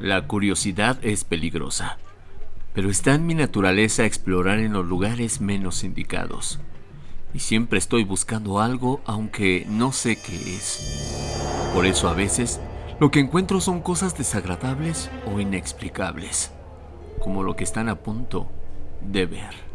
La curiosidad es peligrosa, pero está en mi naturaleza explorar en los lugares menos indicados. Y siempre estoy buscando algo aunque no sé qué es. Por eso a veces lo que encuentro son cosas desagradables o inexplicables, como lo que están a punto de ver.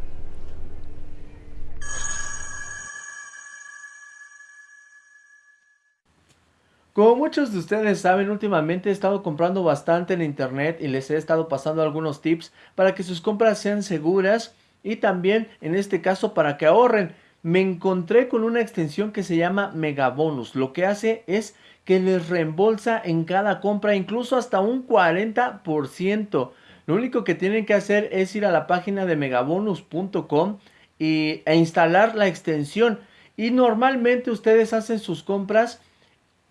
Como muchos de ustedes saben, últimamente he estado comprando bastante en internet y les he estado pasando algunos tips para que sus compras sean seguras y también en este caso para que ahorren. Me encontré con una extensión que se llama Megabonus. Lo que hace es que les reembolsa en cada compra incluso hasta un 40%. Lo único que tienen que hacer es ir a la página de megabonus.com e instalar la extensión. Y normalmente ustedes hacen sus compras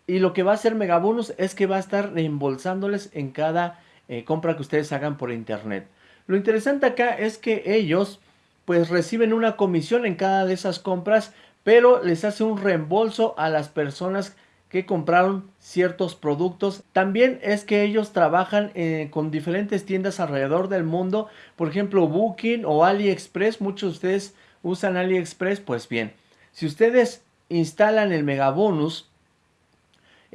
y lo que va a hacer Megabonus es que va a estar reembolsándoles en cada eh, compra que ustedes hagan por internet. Lo interesante acá es que ellos pues reciben una comisión en cada de esas compras, pero les hace un reembolso a las personas que compraron ciertos productos. También es que ellos trabajan eh, con diferentes tiendas alrededor del mundo, por ejemplo Booking o AliExpress. Muchos de ustedes usan AliExpress, pues bien, si ustedes instalan el Megabonus,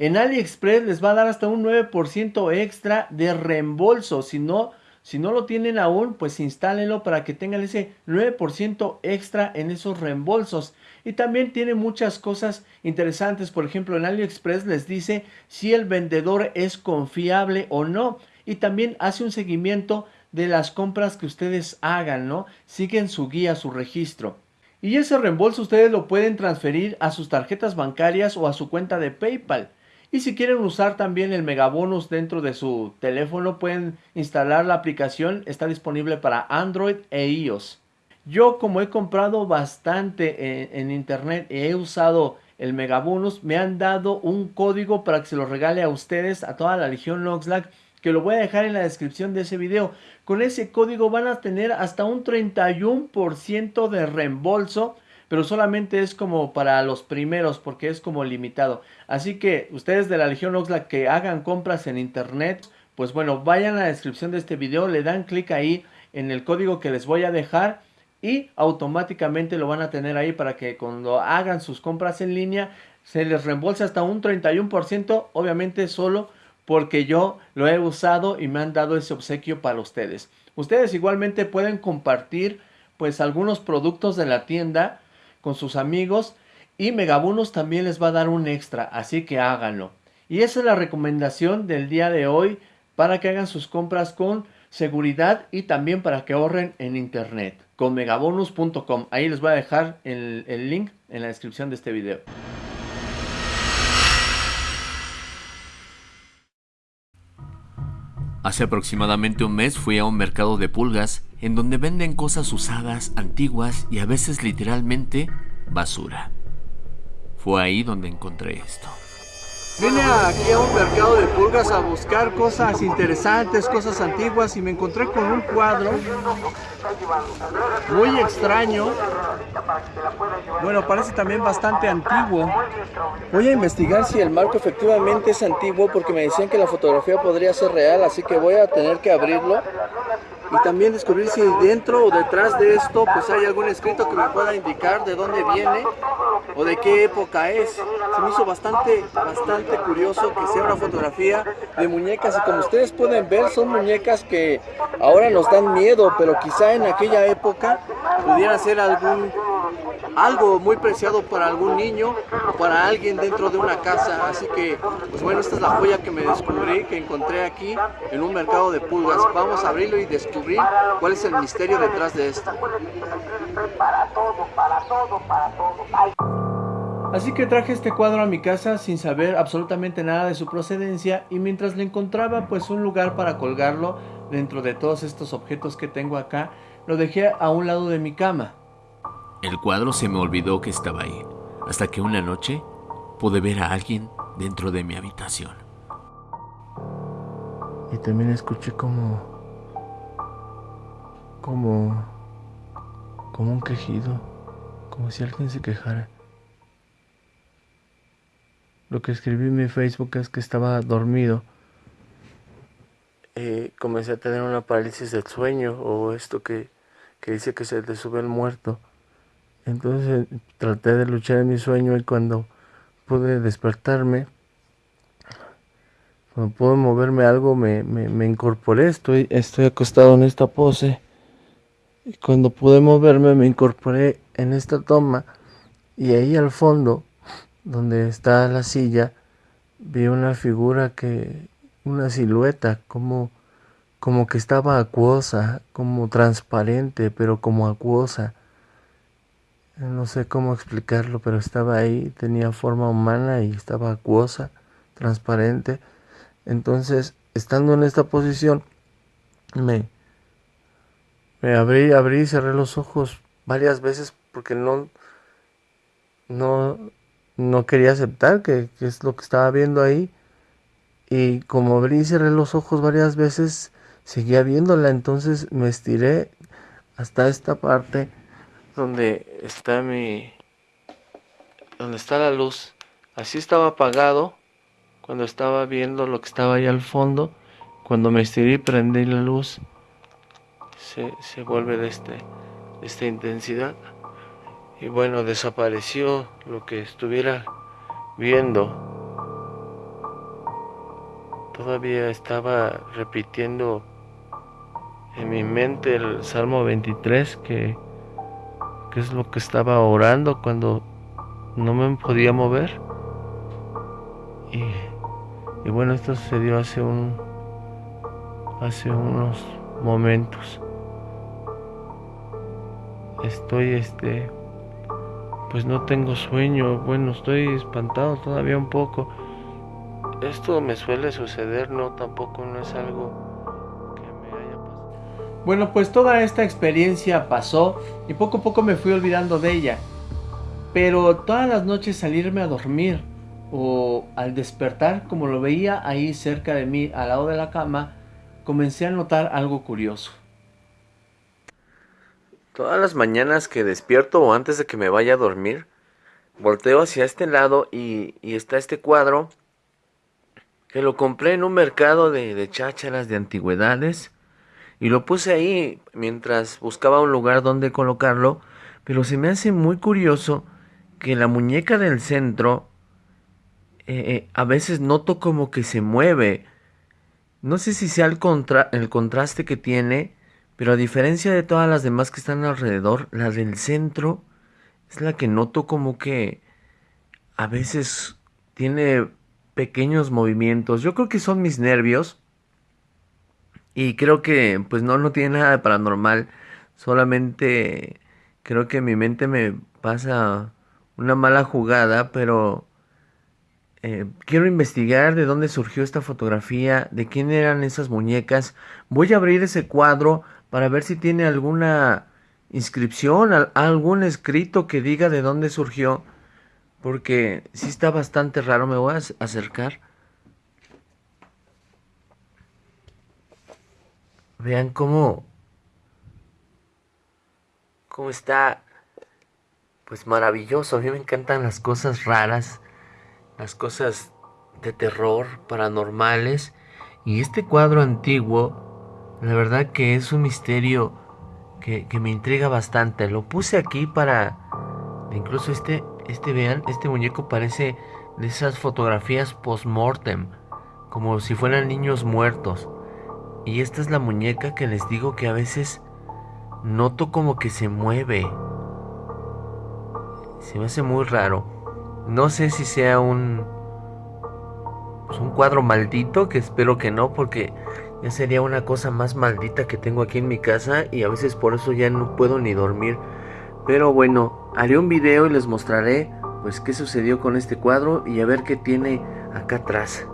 en AliExpress les va a dar hasta un 9% extra de reembolso. Si no, si no lo tienen aún, pues instálenlo para que tengan ese 9% extra en esos reembolsos. Y también tiene muchas cosas interesantes. Por ejemplo, en AliExpress les dice si el vendedor es confiable o no. Y también hace un seguimiento de las compras que ustedes hagan, ¿no? Siguen su guía, su registro. Y ese reembolso ustedes lo pueden transferir a sus tarjetas bancarias o a su cuenta de PayPal. Y si quieren usar también el Megabonus dentro de su teléfono, pueden instalar la aplicación. Está disponible para Android e iOS. Yo como he comprado bastante en, internet y he usado el Megabonus, me han dado un código para que se lo regale a ustedes, a toda la Legión Noxlack, que lo voy a dejar en la descripción de ese video. Con ese código van a tener hasta un 31% de reembolso pero solamente es como para los primeros porque es como limitado. Así que ustedes de la Legión Oxlack que hagan compras en internet, pues bueno, vayan a la descripción de este video, le dan clic ahí en el código que les voy a dejar y automáticamente lo van a tener ahí para que cuando hagan sus compras en línea se les reembolse hasta un 31%, obviamente solo porque yo lo he usado y me han dado ese obsequio para ustedes. Ustedes igualmente pueden compartir pues algunos productos de la tienda con sus amigos y Megabonus también les va a dar un extra, así que háganlo. Y esa es la recomendación del día de hoy para que hagan sus compras con seguridad y también para que ahorren en internet con megabonus.com. Ahí les voy a dejar el, el link en la descripción de este video. Hace aproximadamente un mes fui a un mercado de pulgas en donde venden cosas usadas, antiguas y a veces literalmente basura. Fue ahí donde encontré esto. Vine aquí a un mercado de pulgas a buscar cosas interesantes, cosas antiguas y me encontré con un cuadro muy extraño. Bueno, parece también bastante antiguo. Voy a investigar si el marco efectivamente es antiguo porque me decían que la fotografía podría ser real, así que voy a tener que abrirlo y también descubrir si dentro o detrás de esto pues hay algún escrito que me pueda indicar de dónde viene o de qué época es. Se me hizo bastante, bastante curioso que sea una fotografía de muñecas y como ustedes pueden ver son muñecas que ahora nos dan miedo, pero quizá en aquella época pudiera ser algún algo muy preciado para algún niño o para alguien dentro de una casa. Así que, pues bueno, esta es la joya que me descubrí, que encontré aquí en un mercado de pulgas. Vamos a abrirlo y descubrir cuál es el misterio detrás de esto. Así que traje este cuadro a mi casa sin saber absolutamente nada de su procedencia y mientras le encontraba pues un lugar para colgarlo dentro de todos estos objetos que tengo acá, lo dejé a un lado de mi cama. El cuadro se me olvidó que estaba ahí, hasta que una noche pude ver a alguien dentro de mi habitación. Y también escuché como... como... como un quejido, como si alguien se quejara. Lo que escribí en mi Facebook es que estaba dormido eh, comencé a tener una parálisis del sueño o esto que, que dice que se te sube el muerto. Entonces traté de luchar en mi sueño y cuando pude despertarme, cuando pude moverme algo, me, me, incorporé, estoy, estoy acostado en esta pose. Y cuando pude moverme, me incorporé en esta toma. Y ahí al fondo, donde está la silla, vi una figura que, una silueta, como, como que estaba acuosa, como transparente, pero como acuosa. No sé cómo explicarlo, pero estaba ahí, tenía forma humana y estaba acuosa, transparente. Entonces, estando en esta posición, me, me abrí, abrí y cerré los ojos varias veces porque no, no, no quería aceptar que, que es lo que estaba viendo ahí. Y como abrí y cerré los ojos varias veces, seguía viéndola. Entonces me estiré hasta esta parte donde está mi donde está la luz. Así estaba apagado cuando estaba viendo lo que estaba ahí al fondo. Cuando me estiré y prendí la luz se, se vuelve de este de esta intensidad. Y bueno desapareció lo que estuviera viendo. Todavía estaba repitiendo en mi mente el Salmo 23 que qué es lo que estaba orando cuando no me podía mover. Y, y bueno, esto sucedió hace un hace unos momentos. Estoy este pues no tengo sueño, bueno, estoy espantado todavía un poco. Esto me suele suceder, no tampoco no es algo bueno, pues toda esta experiencia pasó y poco a poco me fui olvidando de ella. Pero todas las noches salirme a dormir o al despertar, como lo veía ahí cerca de mí, al lado de la cama, comencé a notar algo curioso. Todas las mañanas que despierto o antes de que me vaya a dormir, volteo hacia este lado y, está este cuadro que lo compré en un mercado de, de chácharas de antigüedades y lo puse ahí mientras buscaba un lugar donde colocarlo, pero se me hace muy curioso que la muñeca del centro eh, eh, a veces noto como que se mueve. No sé si sea el, el contraste que tiene, pero a diferencia de todas las demás que están alrededor, la del centro es la que noto como que a veces tiene pequeños movimientos. Yo creo que son mis nervios y creo que pues no, no tiene nada de paranormal. Solamente creo que mi mente me pasa una mala jugada, pero eh, quiero investigar de dónde surgió esta fotografía, de quién eran esas muñecas. Voy a abrir ese cuadro para ver si tiene alguna inscripción, algún escrito que diga de dónde surgió. Porque sí está bastante raro, me voy a acercar. Vean cómo, cómo está, pues maravilloso. A mí me encantan las cosas raras, las cosas de terror, paranormales. Y este cuadro antiguo, la verdad que es un misterio que, que me intriga bastante. Lo puse aquí para, incluso este, este vean, este muñeco parece de esas fotografías post-mortem, como si fueran niños muertos. Y esta es la muñeca que les digo que a veces noto como que se mueve. Se me hace muy raro. No sé si sea un pues un cuadro maldito, que espero que no, porque ya sería una cosa más maldita que tengo aquí en mi casa y a veces por eso ya no puedo ni dormir. Pero bueno, haré un video y les mostraré pues qué sucedió con este cuadro y a ver qué tiene acá atrás.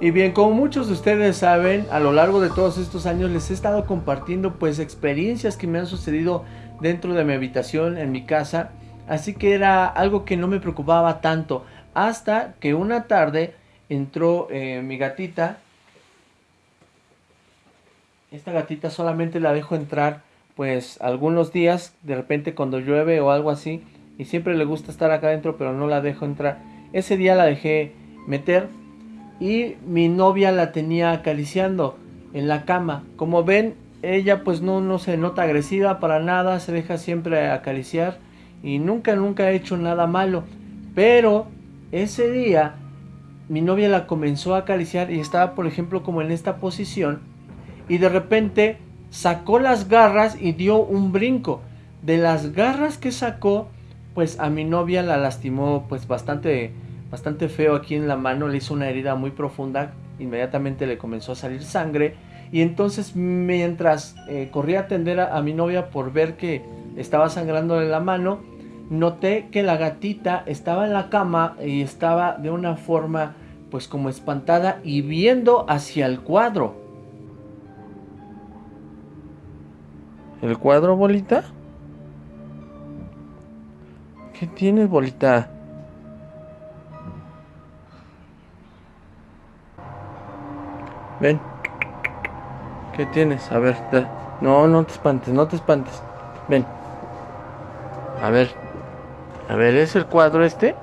Y bien, como muchos de ustedes saben, a lo largo de todos estos años les he estado compartiendo pues experiencias que me han sucedido dentro de mi habitación, en mi casa. Así que era algo que no me preocupaba tanto. Hasta que una tarde entró eh, mi gatita. Esta gatita solamente la dejo entrar pues algunos días, de repente cuando llueve o algo así. Y siempre le gusta estar acá adentro pero no la dejo entrar. Ese día la dejé meter y mi novia la tenía acariciando en la cama. Como ven, ella pues no, no se nota agresiva para nada, se deja siempre acariciar y nunca, nunca ha hecho nada malo. Pero ese día mi novia la comenzó a acariciar y estaba por ejemplo como en esta posición y de repente sacó las garras y dio un brinco. De las garras que sacó, pues a mi novia la lastimó pues bastante bastante feo aquí en la mano, le hizo una herida muy profunda, inmediatamente le comenzó a salir sangre y entonces mientras eh, corría a atender a, mi novia por ver que estaba sangrando en la mano, noté que la gatita estaba en la cama y estaba de una forma pues como espantada y viendo hacia el cuadro. ¿El cuadro, bolita? ¿Qué tienes, bolita? Ven. ¿Qué tienes? A ver. No, no te espantes, no te espantes. Ven. A ver. A ver, ¿es el cuadro este?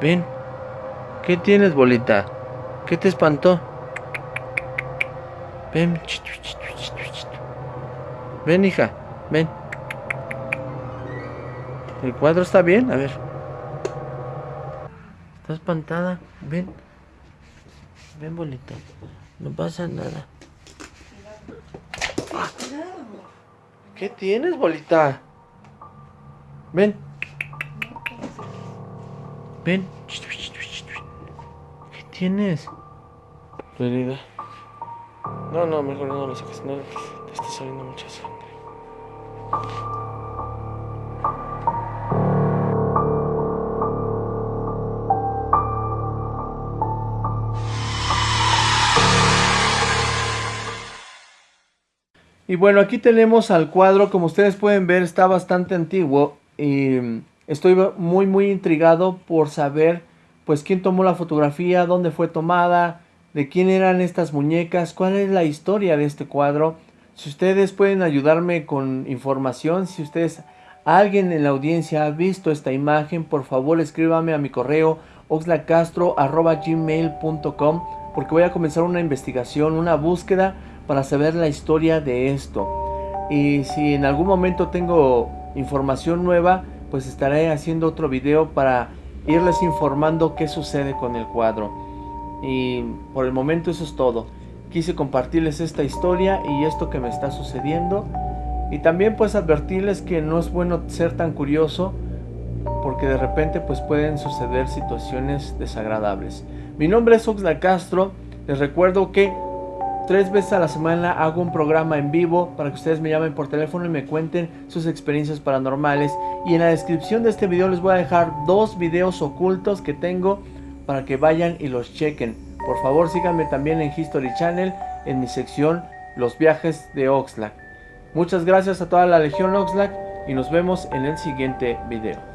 Ven. ¿Qué tienes, bolita? ¿Qué te espantó? Ven. Ven, hija. Ven. ¿El cuadro está bien? A ver. Está espantada. Ven. Ven, bolita. No pasa nada. ¿Qué tienes, bolita? Ven. Ven. ¿Qué tienes? Tu herida. No, no, mejor no lo saques. No, te está saliendo mucha sangre. Y bueno, aquí tenemos al cuadro, como ustedes pueden ver está bastante antiguo y estoy muy muy intrigado por saber pues quién tomó la fotografía, dónde fue tomada, de quién eran estas muñecas, cuál es la historia de este cuadro. Si ustedes pueden ayudarme con información, si ustedes, alguien en la audiencia ha visto esta imagen, por favor escríbame a mi correo oxlacastro.gmail.com porque voy a comenzar una investigación, una búsqueda para saber la historia de esto. Y si en algún momento tengo información nueva, pues estaré haciendo otro video para irles informando qué sucede con el cuadro. Y por el momento eso es todo. Quise compartirles esta historia y esto que me está sucediendo. Y también pues advertirles que no es bueno ser tan curioso porque de repente pues pueden suceder situaciones desagradables. Mi nombre es Oxla Castro. Les recuerdo que Tres veces a la semana hago un programa en vivo para que ustedes me llamen por teléfono y me cuenten sus experiencias paranormales. Y en la descripción de este video les voy a dejar dos videos ocultos que tengo para que vayan y los chequen. Por favor síganme también en History Channel en mi sección Los viajes de Oxlack. Muchas gracias a toda la Legión Oxlack y nos vemos en el siguiente video.